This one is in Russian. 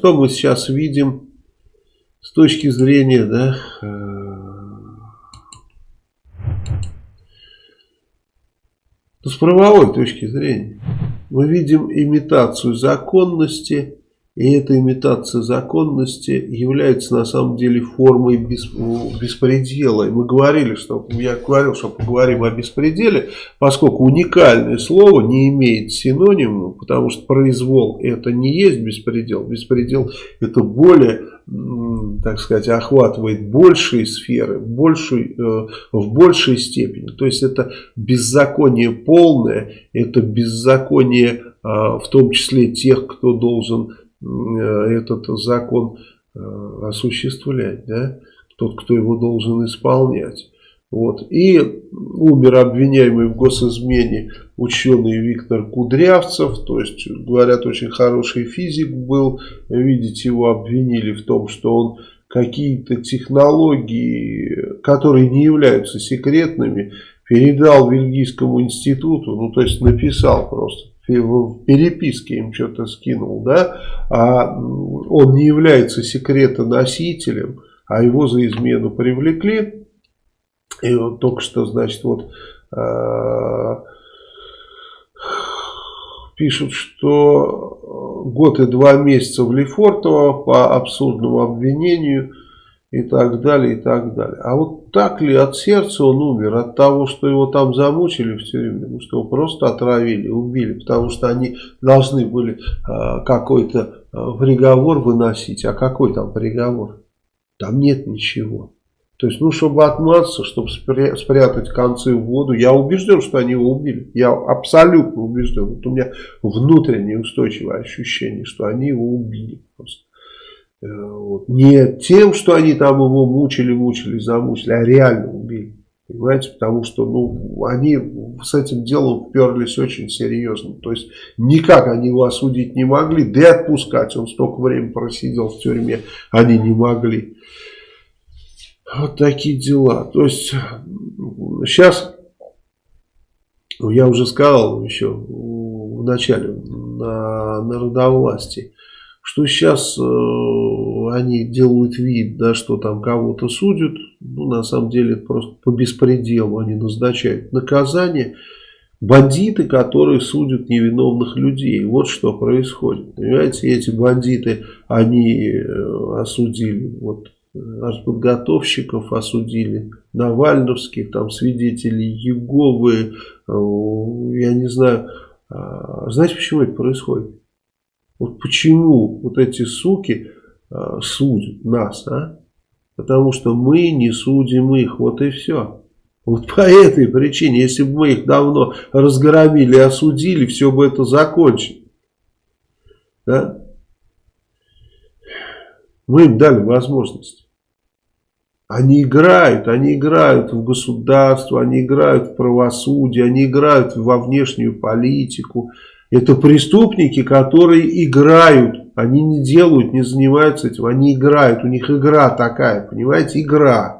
что мы сейчас видим с точки зрения, да, с правовой точки зрения. Мы видим имитацию законности и эта имитация законности является на самом деле формой беспредела. И мы говорили, что я говорил, что поговорим о беспределе, поскольку уникальное слово не имеет синонима, потому что произвол это не есть беспредел. Беспредел это более, так сказать, охватывает большие сферы, большей, э, в большей степени. То есть это беззаконие полное, это беззаконие а, в том числе тех, кто должен этот закон э, осуществлять, да, тот, кто его должен исполнять. Вот. И умер обвиняемый в госизмене ученый Виктор Кудрявцев, то есть, говорят, очень хороший физик был, видите, его обвинили в том, что он какие-то технологии, которые не являются секретными, передал Вильгийскому институту, ну, то есть, написал просто в переписке им что-то скинул, да, а он не является секретоносителем, а его за измену привлекли. И вот только что, значит, вот э, пишут, что год и два месяца в Лефортово по абсурдному обвинению и так далее, и так далее. А вот так ли от сердца он умер? От того, что его там замучили в тюрьме? Ну, что его просто отравили, убили? Потому что они должны были э, какой-то э, приговор выносить. А какой там приговор? Там нет ничего. То есть, ну, чтобы отмазаться, чтобы спрятать концы в воду, я убежден, что они его убили. Я абсолютно убежден. Вот у меня внутреннее устойчивое ощущение, что они его убили просто. Э, вот. Не тем, что они там его мучили, мучили, замучили, а реально убили. Понимаете, потому что ну, они с этим делом вперлись очень серьезно. То есть никак они его осудить не могли, да и отпускать. Он столько времени просидел в тюрьме, они не могли. Вот такие дела. То есть сейчас, я уже сказал еще в начале на народовластии, что сейчас э, они делают вид, да, что там кого-то судят, ну, на самом деле это просто по беспределу они назначают наказание. Бандиты, которые судят невиновных людей. Вот что происходит. Понимаете, эти бандиты, они э, осудили вот артподготовщиков, осудили Навальновских, там свидетелей Еговы, э, я не знаю. А, знаете, почему это происходит? Вот почему вот эти суки э, судят нас, а? Потому что мы не судим их, вот и все. Вот по этой причине, если бы мы их давно разгромили осудили, все бы это закончилось. Да? Мы им дали возможность. Они играют, они играют в государство, они играют в правосудие, они играют во внешнюю политику. Это преступники, которые играют. Они не делают, не занимаются этим. Они играют. У них игра такая, понимаете, игра.